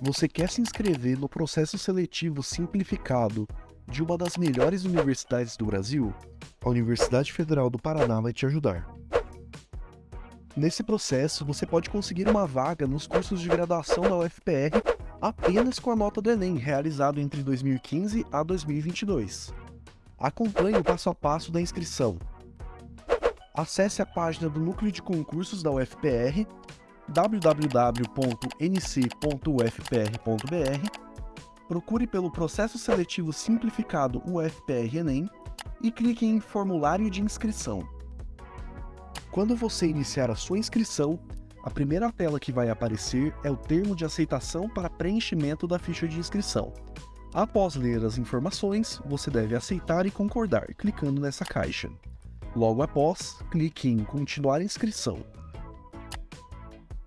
Você quer se inscrever no processo seletivo simplificado de uma das melhores universidades do Brasil? A Universidade Federal do Paraná vai te ajudar. Nesse processo, você pode conseguir uma vaga nos cursos de graduação da UFPR apenas com a nota do Enem, realizado entre 2015 a 2022. Acompanhe o passo a passo da inscrição. Acesse a página do Núcleo de Concursos da UFPR www.nc.ufpr.br, procure pelo Processo Seletivo Simplificado UFPR Enem e clique em Formulário de Inscrição. Quando você iniciar a sua inscrição, a primeira tela que vai aparecer é o termo de aceitação para preenchimento da ficha de inscrição. Após ler as informações, você deve aceitar e concordar, clicando nessa caixa. Logo após, clique em Continuar inscrição.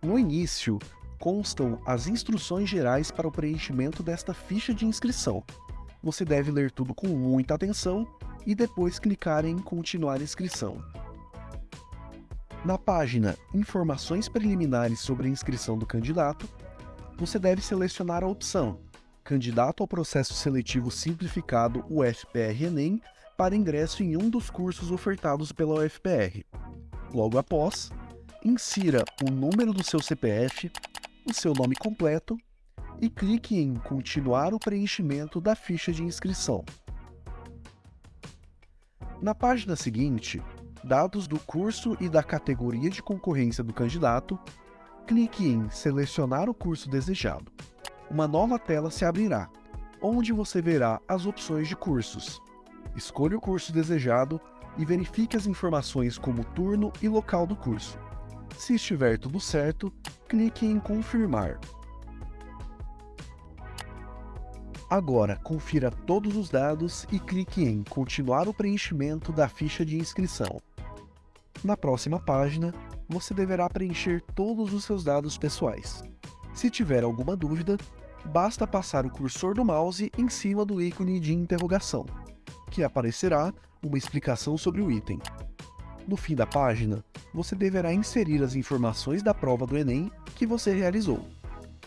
No início, constam as instruções gerais para o preenchimento desta ficha de inscrição. Você deve ler tudo com muita atenção e depois clicar em Continuar inscrição. Na página Informações preliminares sobre a inscrição do candidato, você deve selecionar a opção Candidato ao processo seletivo simplificado UFPR-ENEM para ingresso em um dos cursos ofertados pela UFPR. Logo após, insira o número do seu CPF, o seu nome completo e clique em Continuar o preenchimento da ficha de inscrição. Na página seguinte, dados do curso e da categoria de concorrência do candidato, clique em Selecionar o curso desejado. Uma nova tela se abrirá, onde você verá as opções de cursos. Escolha o curso desejado e verifique as informações como turno e local do curso. Se estiver tudo certo, clique em confirmar. Agora, confira todos os dados e clique em continuar o preenchimento da ficha de inscrição. Na próxima página, você deverá preencher todos os seus dados pessoais. Se tiver alguma dúvida, basta passar o cursor do mouse em cima do ícone de interrogação, que aparecerá uma explicação sobre o item. No fim da página, você deverá inserir as informações da prova do Enem que você realizou.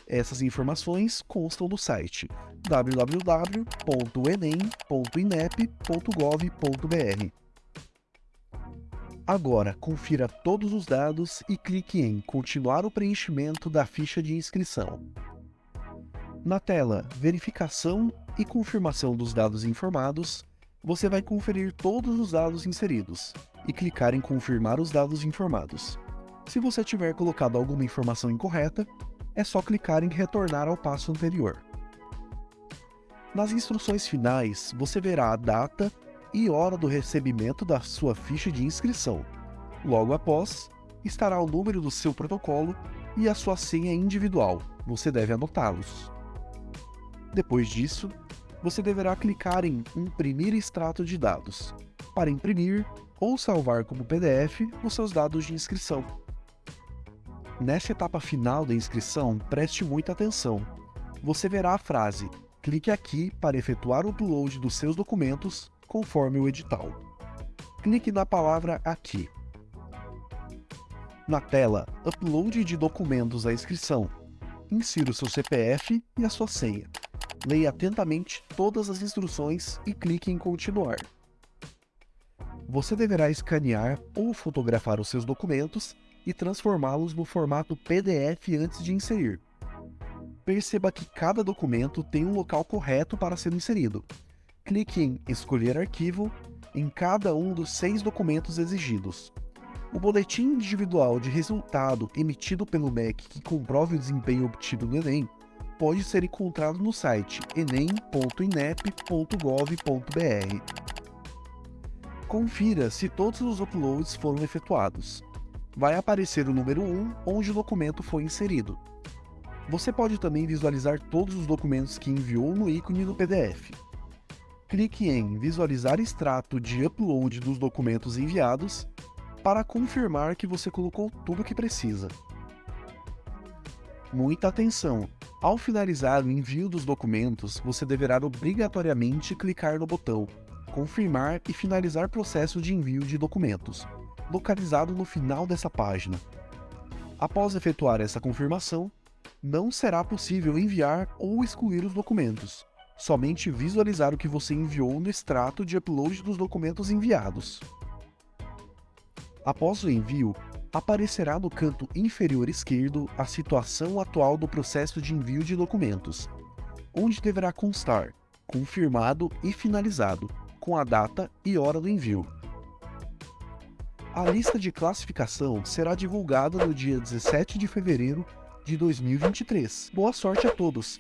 Essas informações constam no site www.enem.inep.gov.br. Agora, confira todos os dados e clique em Continuar o preenchimento da ficha de inscrição. Na tela Verificação e confirmação dos dados informados, você vai conferir todos os dados inseridos e clicar em Confirmar os dados informados. Se você tiver colocado alguma informação incorreta, é só clicar em Retornar ao passo anterior. Nas instruções finais, você verá a data e hora do recebimento da sua ficha de inscrição. Logo após, estará o número do seu protocolo e a sua senha individual. Você deve anotá-los. Depois disso, você deverá clicar em Imprimir extrato de dados, para imprimir ou salvar como PDF os seus dados de inscrição. Nessa etapa final da inscrição, preste muita atenção. Você verá a frase Clique aqui para efetuar o upload dos seus documentos conforme o edital. Clique na palavra Aqui. Na tela Upload de documentos à inscrição, insira o seu CPF e a sua senha leia atentamente todas as instruções e clique em continuar. Você deverá escanear ou fotografar os seus documentos e transformá-los no formato PDF antes de inserir. Perceba que cada documento tem um local correto para ser inserido. Clique em Escolher arquivo em cada um dos seis documentos exigidos. O boletim individual de resultado emitido pelo MEC que comprove o desempenho obtido no Enem pode ser encontrado no site enem.inep.gov.br. Confira se todos os uploads foram efetuados. Vai aparecer o número 1 onde o documento foi inserido. Você pode também visualizar todos os documentos que enviou no ícone do PDF. Clique em Visualizar extrato de upload dos documentos enviados para confirmar que você colocou tudo o que precisa. Muita atenção! Ao finalizar o envio dos documentos, você deverá obrigatoriamente clicar no botão Confirmar e finalizar processo de envio de documentos, localizado no final dessa página. Após efetuar essa confirmação, não será possível enviar ou excluir os documentos, somente visualizar o que você enviou no extrato de upload dos documentos enviados. Após o envio, aparecerá no canto inferior esquerdo a situação atual do processo de envio de documentos, onde deverá constar confirmado e finalizado, com a data e hora do envio. A lista de classificação será divulgada no dia 17 de fevereiro de 2023. Boa sorte a todos!